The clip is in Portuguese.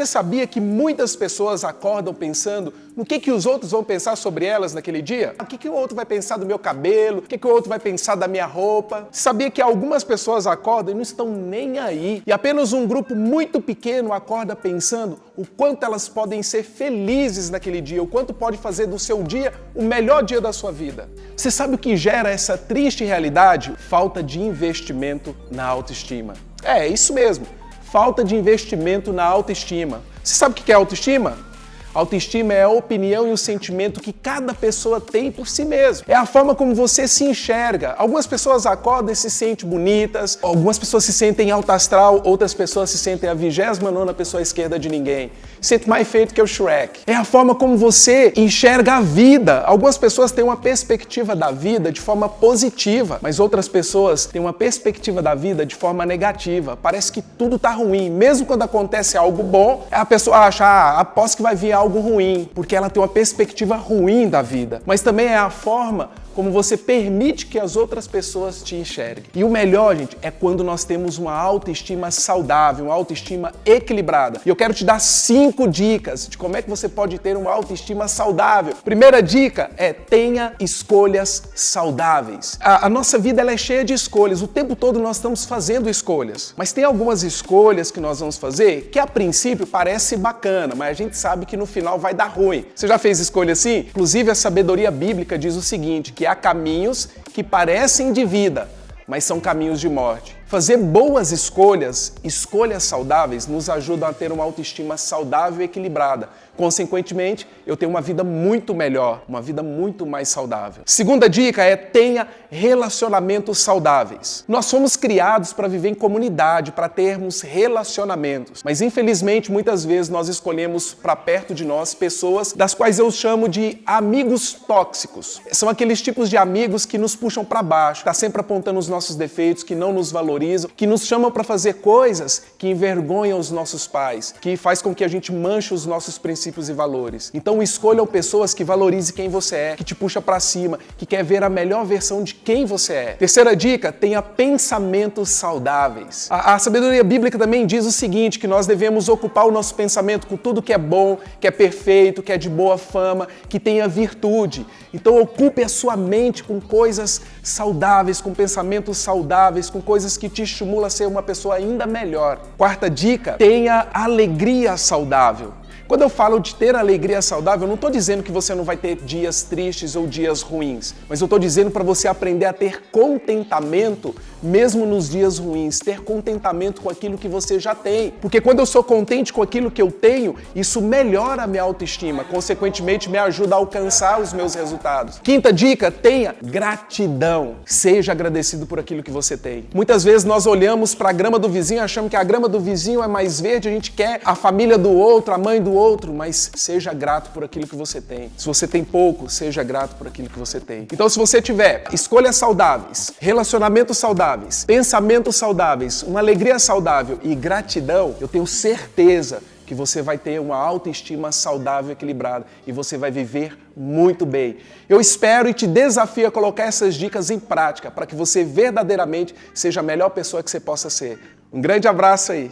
Você sabia que muitas pessoas acordam pensando no que, que os outros vão pensar sobre elas naquele dia? O que, que o outro vai pensar do meu cabelo? O que, que o outro vai pensar da minha roupa? Você sabia que algumas pessoas acordam e não estão nem aí? E apenas um grupo muito pequeno acorda pensando o quanto elas podem ser felizes naquele dia, o quanto pode fazer do seu dia o melhor dia da sua vida. Você sabe o que gera essa triste realidade? Falta de investimento na autoestima. É, isso mesmo falta de investimento na autoestima. Você sabe o que é autoestima? Autoestima é a opinião e o sentimento que cada pessoa tem por si mesmo. É a forma como você se enxerga. Algumas pessoas acordam e se sentem bonitas, algumas pessoas se sentem alto astral, outras pessoas se sentem a 29 pessoa esquerda de ninguém. Sente mais feito que o Shrek. É a forma como você enxerga a vida. Algumas pessoas têm uma perspectiva da vida de forma positiva, mas outras pessoas têm uma perspectiva da vida de forma negativa. Parece que tudo tá ruim. Mesmo quando acontece algo bom, a pessoa acha, ah, aposto que vai vir algo ruim, porque ela tem uma perspectiva ruim da vida. Mas também é a forma como você permite que as outras pessoas te enxerguem. E o melhor, gente, é quando nós temos uma autoestima saudável, uma autoestima equilibrada. E eu quero te dar cinco dicas de como é que você pode ter uma autoestima saudável. Primeira dica é tenha escolhas saudáveis. A, a nossa vida ela é cheia de escolhas. O tempo todo nós estamos fazendo escolhas. Mas tem algumas escolhas que nós vamos fazer que a princípio parece bacana, mas a gente sabe que no final vai dar ruim. Você já fez escolha assim? Inclusive a sabedoria bíblica diz o seguinte, que há caminhos que parecem de vida, mas são caminhos de morte. Fazer boas escolhas, escolhas saudáveis, nos ajudam a ter uma autoestima saudável e equilibrada. Consequentemente, eu tenho uma vida muito melhor, uma vida muito mais saudável. Segunda dica é tenha relacionamentos saudáveis. Nós somos criados para viver em comunidade, para termos relacionamentos. Mas infelizmente, muitas vezes nós escolhemos para perto de nós pessoas das quais eu chamo de amigos tóxicos. São aqueles tipos de amigos que nos puxam para baixo, tá sempre apontando os nossos defeitos, que não nos valorizam que nos chamam para fazer coisas que envergonham os nossos pais, que faz com que a gente manche os nossos princípios e valores. Então escolham pessoas que valorizem quem você é, que te puxa para cima, que quer ver a melhor versão de quem você é. Terceira dica, tenha pensamentos saudáveis. A, a sabedoria bíblica também diz o seguinte, que nós devemos ocupar o nosso pensamento com tudo que é bom, que é perfeito, que é de boa fama, que tenha virtude. Então ocupe a sua mente com coisas saudáveis, com pensamentos saudáveis, com coisas que te estimulam a ser uma pessoa ainda melhor. Quarta dica, tenha alegria saudável. Quando eu falo de ter alegria saudável, eu não estou dizendo que você não vai ter dias tristes ou dias ruins, mas eu estou dizendo para você aprender a ter contentamento mesmo nos dias ruins, ter contentamento com aquilo que você já tem. Porque quando eu sou contente com aquilo que eu tenho, isso melhora a minha autoestima, consequentemente me ajuda a alcançar os meus resultados. Quinta dica, tenha gratidão. Seja agradecido por aquilo que você tem. Muitas vezes nós olhamos para a grama do vizinho, achamos que a grama do vizinho é mais verde, a gente quer a família do outro, a mãe do outro, mas seja grato por aquilo que você tem. Se você tem pouco, seja grato por aquilo que você tem. Então, se você tiver escolhas saudáveis, relacionamentos saudáveis, pensamentos saudáveis, uma alegria saudável e gratidão, eu tenho certeza que você vai ter uma autoestima saudável e equilibrada e você vai viver muito bem. Eu espero e te desafio a colocar essas dicas em prática para que você verdadeiramente seja a melhor pessoa que você possa ser. Um grande abraço aí!